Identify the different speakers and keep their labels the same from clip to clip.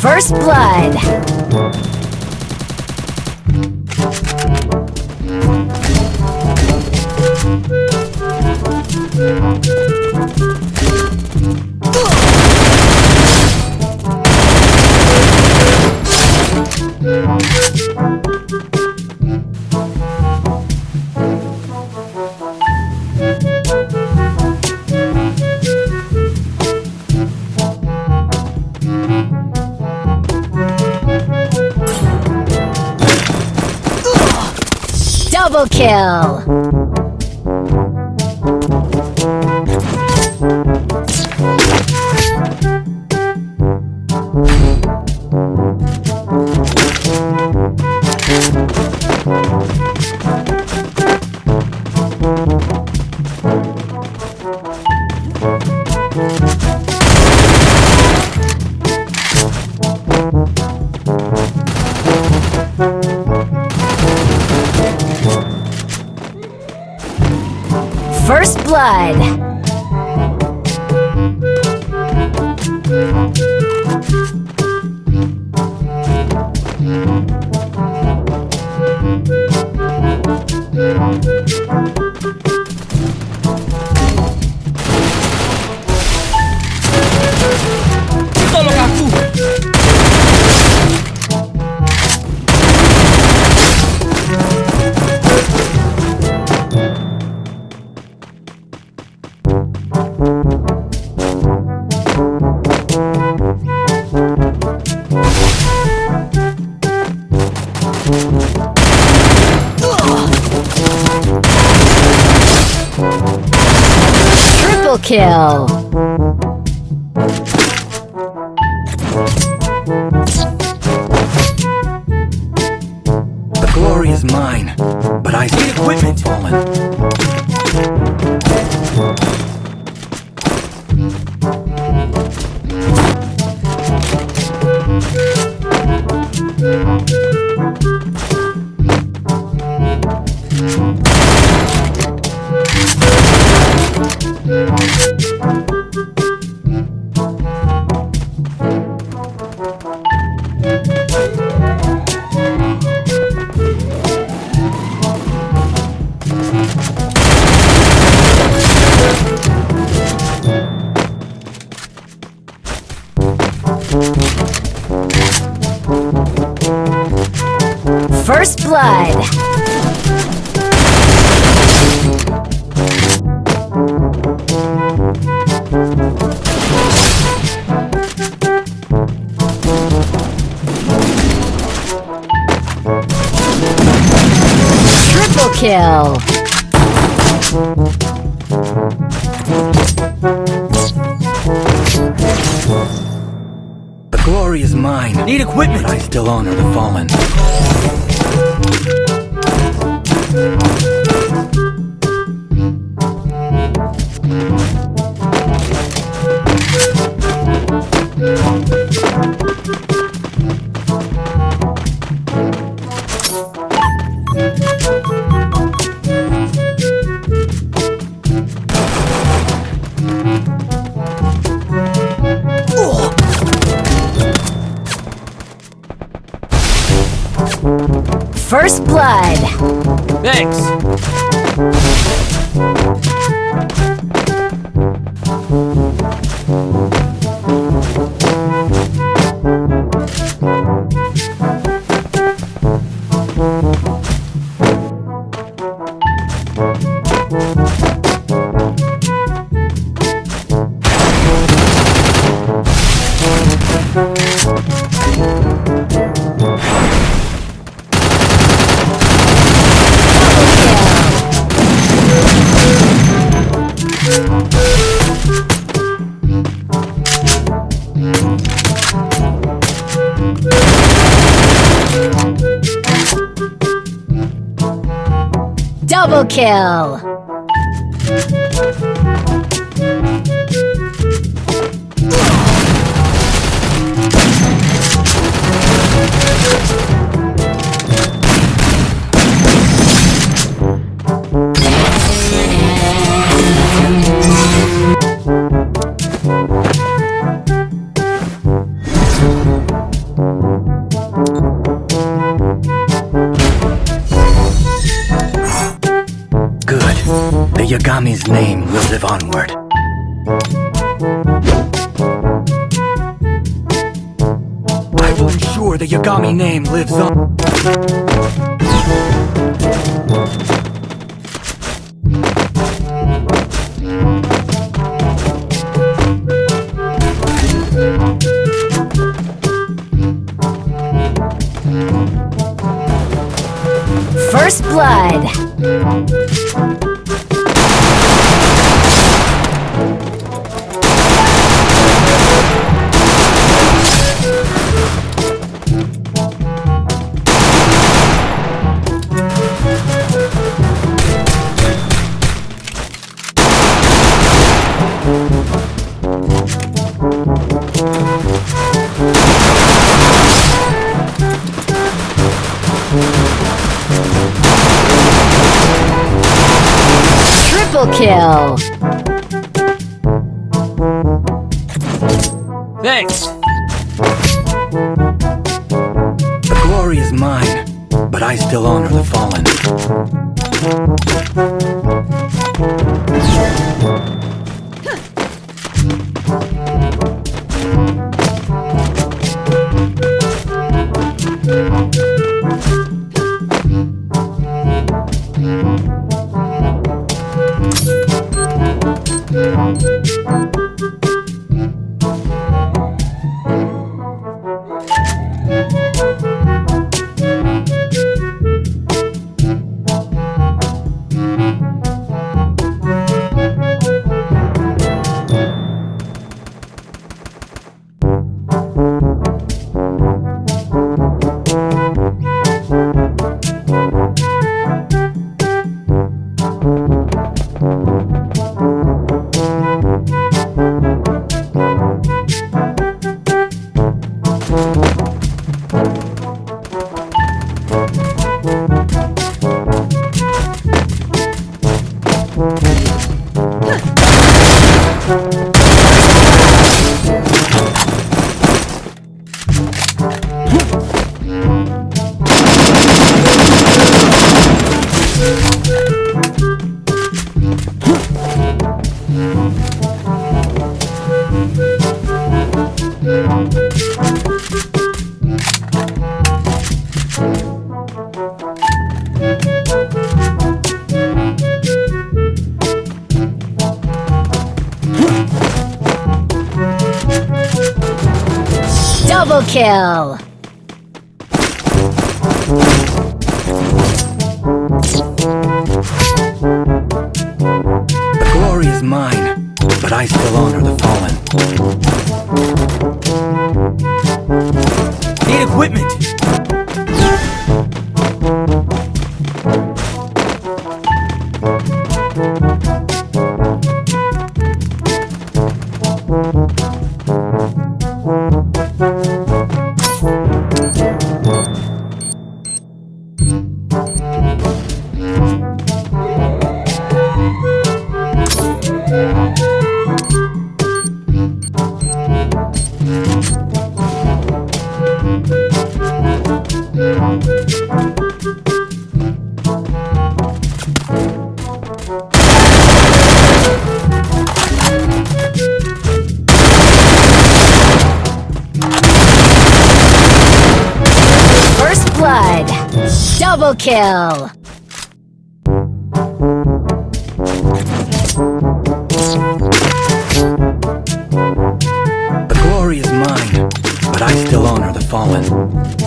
Speaker 1: First Blood. Kill! First Blood. Kill!
Speaker 2: The glory is mine, but I see equipment. Fallen.
Speaker 1: Kill!
Speaker 2: The glory is mine.
Speaker 3: Need equipment!
Speaker 2: But I still honor the fallen.
Speaker 1: Kill! First blood. Kill.
Speaker 3: Thanks.
Speaker 2: The glory is mine, but I still honor the fallen. Kill.
Speaker 1: Double kill.
Speaker 2: The glory is mine, but I still honor the fallen.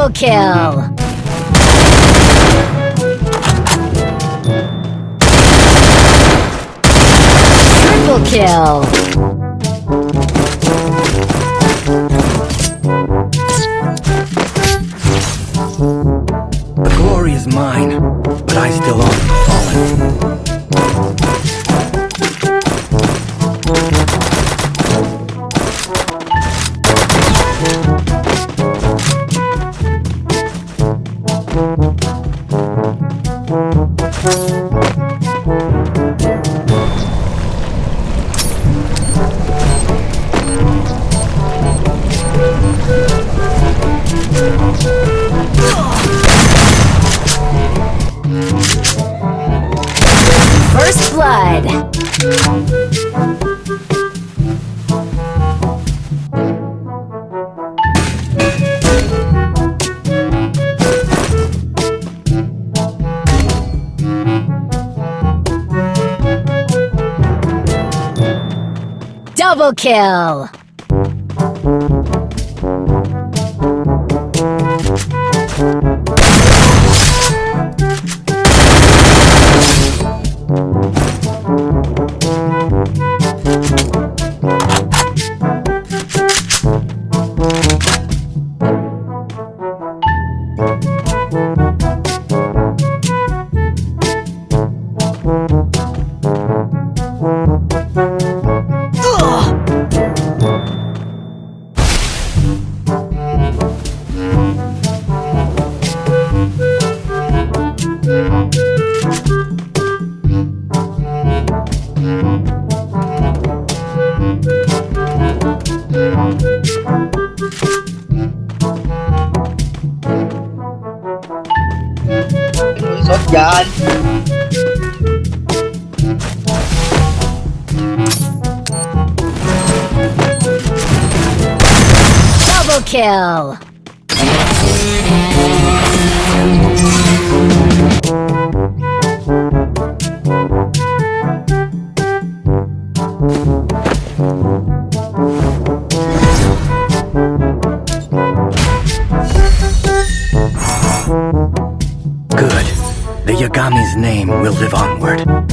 Speaker 1: Double kill!
Speaker 2: Triple kill!
Speaker 1: First blood. Double kill. Kill.
Speaker 2: Good. The Yagami's name will live onward.